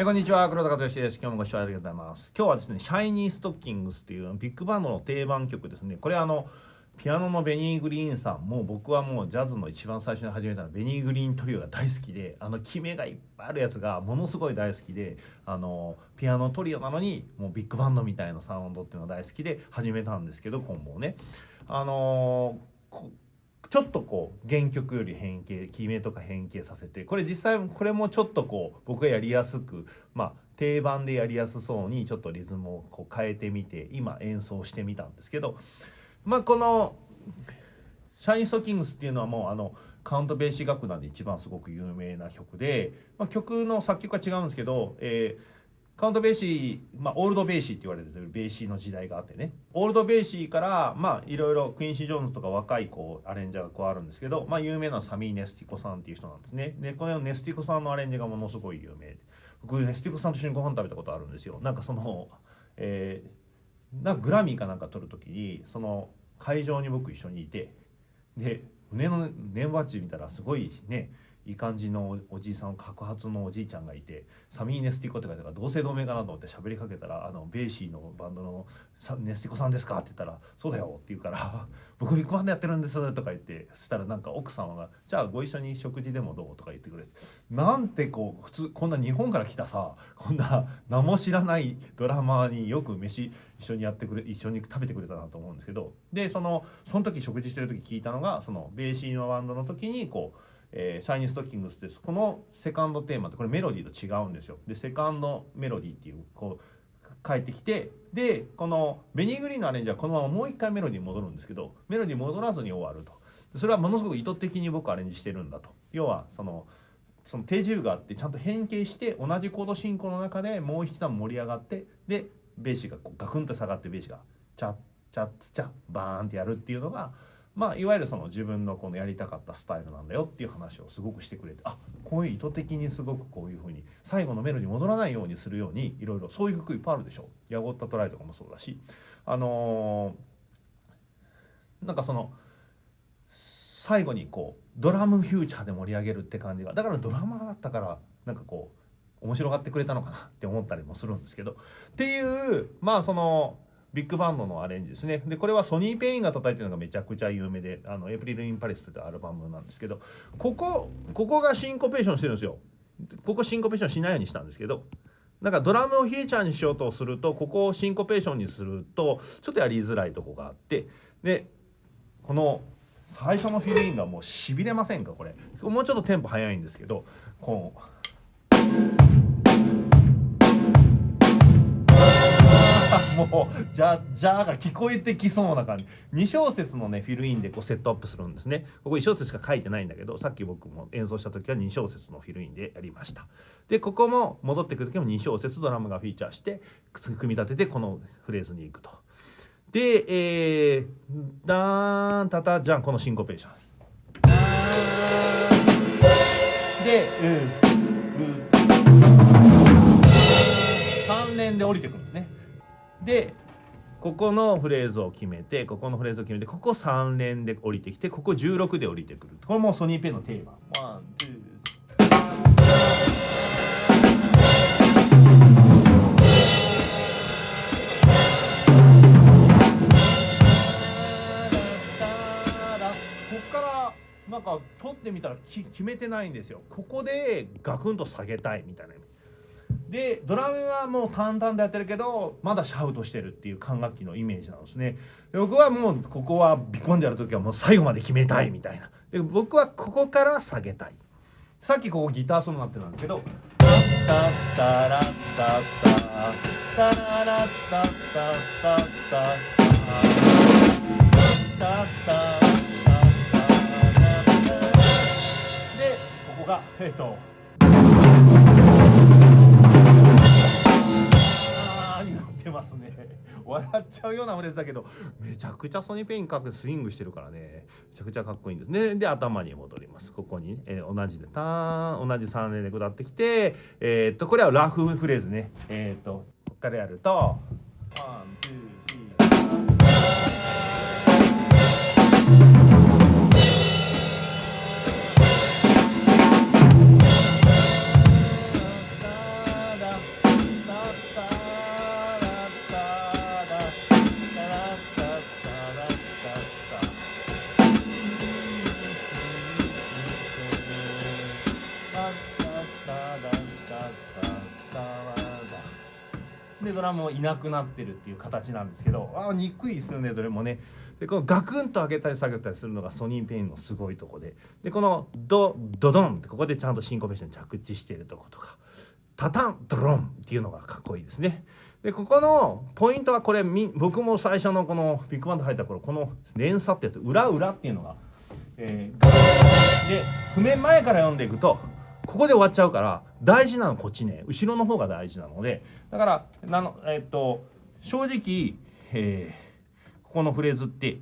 えこんにちは。黒田和義です。今日もご視聴ありがとうございます。今日はですねシャイニーストッキングスっていうビッグバンドの定番曲ですね。これあのピアノのベニー・グリーンさんもう僕はもうジャズの一番最初に始めたのベニー・グリーントリオが大好きであの決めがいっぱいあるやつがものすごい大好きであのピアノトリオなのにもうビッグバンドみたいなサウンドっていうのが大好きで始めたんですけど今後ね。あのちょっとこう原曲より変形決めとか変形させてこれ実際これもちょっとこう僕がやりやすくまあ定番でやりやすそうにちょっとリズムをこう変えてみて今演奏してみたんですけどまあこの「 Shiny Stockings」っていうのはもうあのカウント・ベーシー楽団で一番すごく有名な曲で、まあ、曲の作曲は違うんですけど、えーカウントベーシー、まあ、オールドベーシーって言われてるベーシーの時代があってね。オールドベーシーからまあいろいろクインシー・ジョーンズとか若いこうアレンジャーがこうあるんですけど、まあ、有名なサミー・ネスティコさんっていう人なんですね。でこのネスティコさんのアレンジがものすごい有名僕ネスティコさんと一緒にご飯食べたことあるんですよ。なんかその、えー、なんかグラミーかなんか撮る時にその会場に僕一緒にいてで胸の年バッジ見たらすごいしねいい感じのおじいさん白髪のおじいちゃんがいてサミー・ネスティコって書いてから同姓同名かなと思って喋りかけたら「あのベーシーのバンドのネスティコさんですか?」って言ったら「そうだよ」って言うから「僕ビッグバンドやってるんです」とか言ってそしたらなんか奥様が「じゃあご一緒に食事でもどう?」とか言ってくれてなんてこう普通こんな日本から来たさこんな名も知らないドラマによく飯一緒にやってくれ一緒に食べてくれたなと思うんですけどでそのその時食事してる時聞いたのがそのベーシーのバンドの時にこうえー、シャイニーストッキングスです。このセカンドテーマってこれメロディーと違うんですよ。でセカンドメロディーっていうこう帰ってきてでこのベニー・グリーンのアレンジはこのままもう一回メロディーに戻るんですけどメロディー戻らずに終わると。それはものすごく意図的に僕アレンジしてるんだと。要はそのその定住があってちゃんと変形して同じコード進行の中でもう一段盛り上がってでベーシがこうガクンと下がってベーシがチャッチャッツチャッバーンってやるっていうのがまあ、いわゆるその自分のこのやりたかったスタイルなんだよっていう話をすごくしてくれてあこういう意図的にすごくこういうふうに最後のメロに戻らないようにするようにいろいろそういう曲いっぱいあるでしょ「ヤゴッタトライ」とかもそうだし。あのー、なんかその最後にこうドラムフィーチャーで盛り上げるって感じがだからドラマーだったからなんかこう面白がってくれたのかなって思ったりもするんですけど。っていうまあそのビッグバンドのアレンジですねでこれはソニー・ペインが叩いてるのがめちゃくちゃ有名で「あのエプリル・イン・パレス」というアルバムなんですけどここここがシンコペーションしてるんですよここシンコペーションしないようにしたんですけどなんかドラムをフィーチャーにしようとするとここをシンコペーションにするとちょっとやりづらいとこがあってでこの最初のフィルインがもうしびれませんかこれもうちょっとテンポ速いんですけどこう。もうじゃじゃが聞こえてきそうな感じ。2小節のねフィルインでこうセットアップするんですね。ここ1小節しか書いてないんだけどさっき僕も演奏した時は2小節のフィルインでやりました。でここも戻ってくる時も2小節ドラムがフィーチャーして組み立ててこのフレーズに行くと。でえー、ダーンタタじゃんこのシンコペーション。で、うん、3連で降りてくるんですね。でここのフレーズを決めてここのフレーズを決めてここ3連で降りてきてここ16で降りてくる。これもソニーペンのテーマ。ワンツーなんか取ってみたら決めてないんですよ。ここでガクンと下げたいみたいな。でドラムはもう淡々とやってるけどまだシャウトしてるっていう管楽器のイメージなんですね。僕はもうここはビコンでやる時はもう最後まで決めたいみたいな。で僕はここから下げたい。さっきここギターソロになってたんですけどタッタラッタッタタラッタッタッタッタッタッタでここがえっ、と笑っちゃうようなフレーズだけどめちゃくちゃソニーペインかくスイングしてるからね。めちゃくちゃかっこいいんです。ねで頭に戻ります。ここに、ねえー、同じでターン同じ3連で下ってきてえー、っとこれはラフフレーズね。えー、っとこっからやるとワンツー。ドラムもいなくなってるっていう形なんですけどあ憎いですよねどれもね。でこのガクンと上げたり下げたりするのがソニーペインのすごいとこで。でこのドドドンってここでちゃんとシンコペーション着地しているとことか。タタンドロンっていうのがかっこいいですね。でここのポイントはこれ僕も最初のこのビッグバンド入った頃この連鎖ってやつ裏裏っていうのが、えー、で譜面前から読んでいくとここで終わっちゃうから大事なのこっちね。後ろの方が大事なので。だからなのえっと正直、えー、ここのフレーズって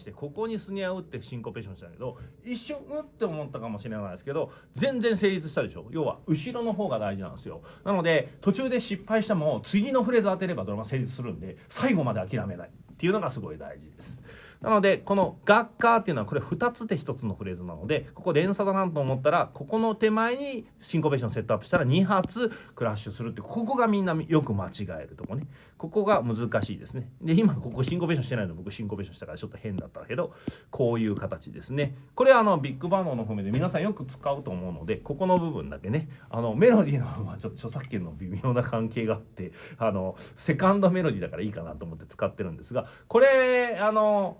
してここにスネア打ってシンコペーションしたんだけど一瞬うって思ったかもしれないですけど全然成立したでしょ？要は後ろの方が大事なんですよなので途中で失敗しても次のフレーズ当てればドラム成立するんで最後まで諦めないっていうのがすごい大事です。なのでこの「学科」っていうのはこれ2つで1つのフレーズなのでここ連鎖だなと思ったらここの手前にシンコペーションセットアップしたら2発クラッシュするってここがみんなよく間違えるとこね。ここが難しいですね。で今ここシンコペーションしてないの僕シンコペーションしたからちょっと変だったけどこういう形ですね。これあのビッグバンドの譜面で皆さんよく使うと思うのでここの部分だけね。あのメロディーの部分はちょっと著作権の微妙な関係があってあのセカンドメロディーだからいいかなと思って使ってるんですがこれあの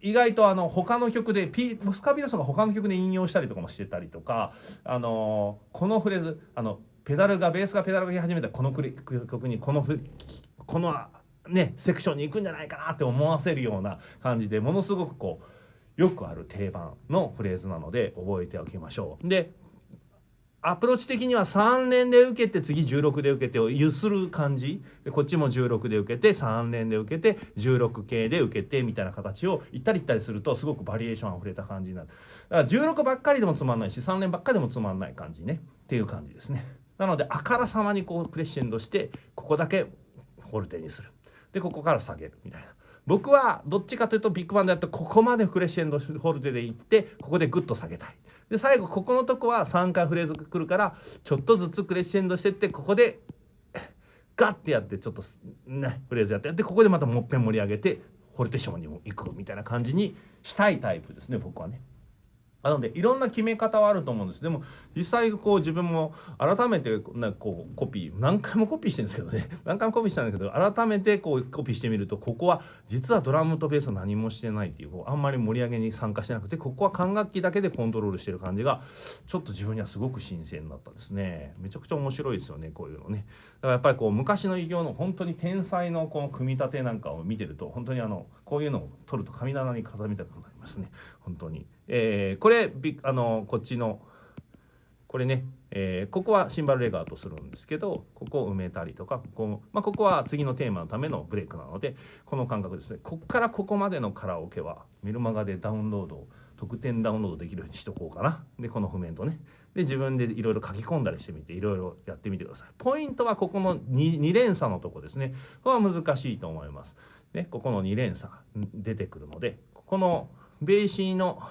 意外とあの他の曲でピスカビロスが他の曲で引用したりとかもしてたりとかあのこのフレーズあのペダルがベースがペダルがき始めたこの曲にこのこのねセクションに行くんじゃないかなって思わせるような感じでものすごくこうよくある定番のフレーズなので覚えておきましょう。でアプローチ的には3連で受けて次16で受けてをゆする感じ。こっちも16で受けて3連で受けて16系で受けてみたいな形を行ったり来たりするとすごくバリエーションあふれた感じになる。だから16ばっかりでもつまんないし3連ばっかりでもつまんない感じね。っていう感じですね。なのであからさまにこうクレッシェンドしてここだけフォルテにする。でここから下げるみたいな。僕はどっちかというとビッグバンドやってここまでクレッシェンドフォルテでいってここでグッと下げたい。で最後ここのとこは3回フレーズがくるからちょっとずつクレッシェンドしてってここでガッてやってちょっとねフレーズやってやってここでまたもっぺん盛り上げてフォルテーションにも行くみたいな感じにしたいタイプですね僕はね。なのでいろんな決め方はあると思うんです。でも実際こう自分も改めてなこうコピー何回もコピーしてるんですけどね。何回もコピーしたんだけど改めてこうコピーしてみるとここは実はドラムとベース何もしてないっていうこうあんまり盛り上げに参加してなくてここは管楽器だけでコントロールしてる感じがちょっと自分にはすごく新鮮だったですね。めちゃくちゃ面白いですよねこういうのね。だからやっぱりこう昔の偉業の本当に天才のこの組み立てなんかを見てると本当にあのこういうのを取ると神棚に飾みたくなりますね。本当に。えー、これあのこっちのこれね、えー、ここはシンバルレガーとするんですけどここを埋めたりとかここ,、まあ、ここは次のテーマのためのブレイクなのでこの感覚ですね。ここからここまでのカラオケはメルマガでダウンロード特典ダウンロードできるようにしとこうかな。でこの譜面とね。で自分でいろいろ書き込んだりしてみていろいろやってみてください。ポイントはここの 2, 2連鎖のとこですね。これは難しいと思います。ねここの2連鎖出てくるのでここのベーシーの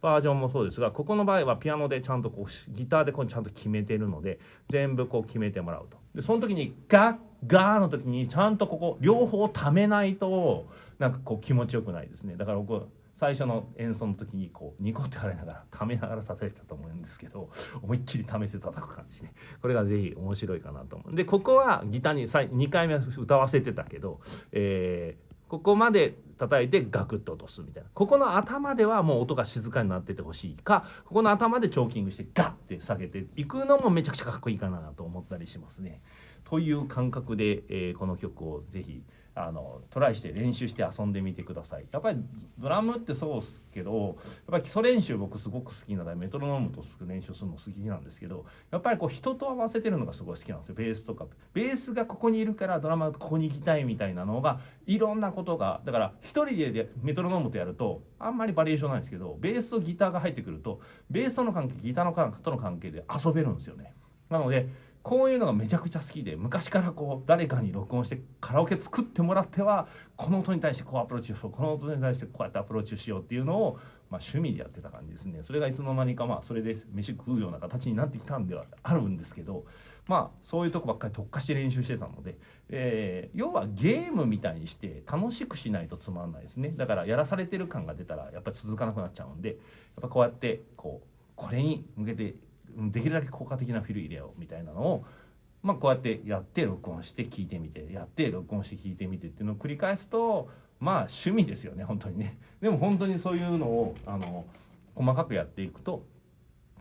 バージョンもそうですがここの場合はピアノでちゃんとこうギターでこうちゃんと決めてるので全部こう決めてもらうと。でその時にガッガーの時にちゃんとここ両方ためないとなんかこう気持ちよくないですね。だから僕最初の演奏の時にこうニコって払いながらためながら叩いてたと思うんですけど思いっきり試して叩く感じね。これが是非面白いかなと思う。でここはギターに2回目歌わせてたけど、えーここまで叩いてガクッと落とすみたいなここの頭ではもう音が静かになっててほしいかここの頭でチョーキングしてガッて下げていくのもめちゃくちゃかっこいいかなと思ったりしますね。という感覚で、えー、この曲を是非あのトライして練習して遊んでみてください。やっぱりドラムってそうっすけどやっぱり基礎練習僕すごく好きなのでメトロノームと練習するの好きなんですけどやっぱりこう人と合わせてるのがすごい好きなんですよベースとか。ベースがここにいるからドラマはここに行きたいみたいなのがいろんなことがだから一人でメトロノームとやるとあんまりバリエーションないんですけどベースとギターが入ってくるとベースとの関係ギターのとの関係で遊べるんですよね。なのでこういうのがめちゃくちゃ好きで昔からこう誰かに録音してカラオケ作ってもらってはこの音に対してこうアプローチしようこの音に対してこうやってアプローチしようっていうのを、まあ、趣味でやってた感じですね。それがいつの間にかまあそれで飯食うような形になってきたんではあるんですけどまあそういうとこばっかり特化して練習してたので、えー、要はゲームみたいにして楽しくしないとつまんないですね。だからやらされてる感が出たらやっぱり続かなくなっちゃうんでやっぱこうやってこうこれに向けてできるだけ効果的なフィル入れようみたいなのを、まあ、こうやってやって録音して聞いてみてやって録音して聞いてみてっていうのを繰り返すとまあ趣味ですよね本当にね。でも本当にそういうのをあの細かくやっていくと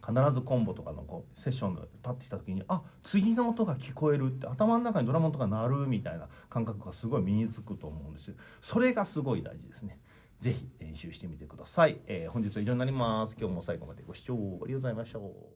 必ずコンボとかのこうセッションでパッてきた時にあ次の音が聞こえるって頭の中にドラムとか鳴るみたいな感覚がすごい身につくと思うんですよ。それがすごい大事ですね。ぜひ練習してみてください。えー、本日は以上になります。今日も最後までご視聴ありがとうございました。